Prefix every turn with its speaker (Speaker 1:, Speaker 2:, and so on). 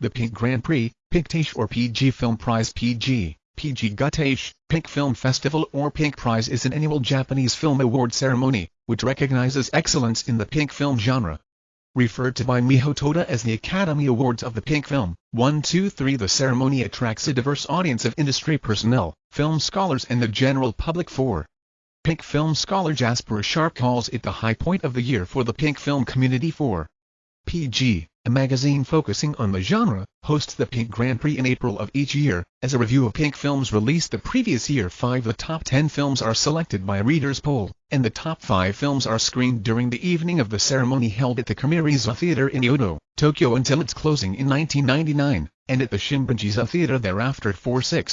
Speaker 1: the Pink Grand Prix, Pinktash or PG Film Prize PG, PG Gutash, Pink Film Festival or Pink Prize is an annual Japanese film award ceremony, which recognizes excellence in the pink film genre. Referred to by Miho Toda as the Academy Awards of the Pink Film, 1 2 3 The ceremony attracts a diverse audience of industry personnel, film scholars and the general public for Pink film scholar Jasper Sharp calls it the high point of the year for the pink film community for PG, a magazine focusing on the genre, hosts the Pink Grand Prix in April of each year. As a review of Pink films released the previous year 5 the top 10 films are selected by a reader's poll, and the top 5 films are screened during the evening of the ceremony held at the Kamiriza Theatre in Yodo, Tokyo until its closing in 1999, and at the Shin-Bungeiza Theatre thereafter 4-6.